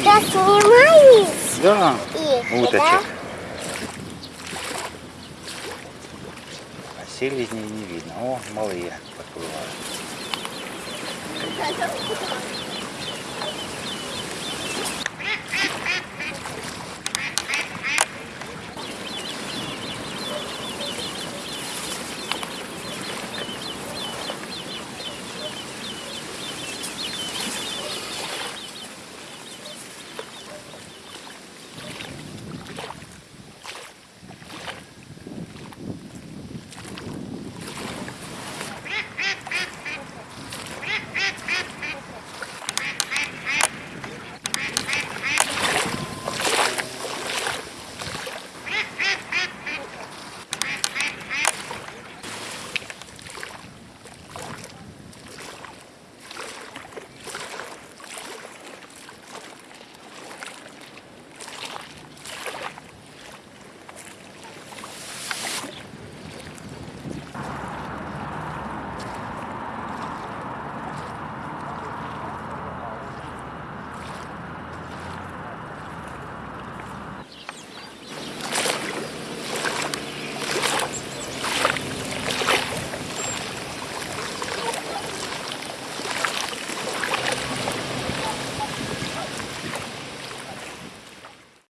снимаю. Да, их, уточек. А селезней не видно. О, малые подплывают.